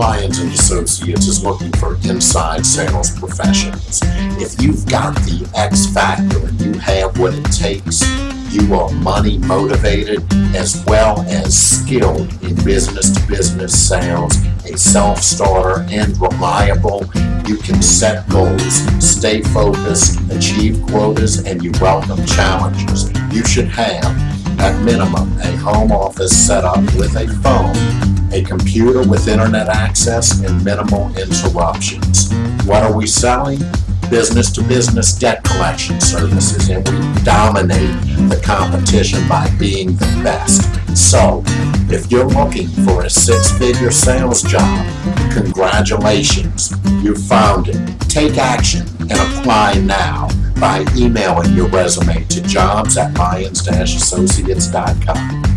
Lyons and Associates is looking for inside sales professionals. If you've got the X factor and you have what it takes, you are money motivated as well as skilled in business to business sales, a self-starter and reliable. You can set goals, stay focused, achieve quotas, and you welcome challenges. You should have, at minimum, a home office set up with a phone, a computer with internet access, and minimal interruptions. What are we selling? Business to business debt collection services, and we dominate the competition by being the best. So, if you're looking for a six-figure sales job, congratulations, you found it. Take action and apply now by emailing your resume to jobs at lyons-associates.com.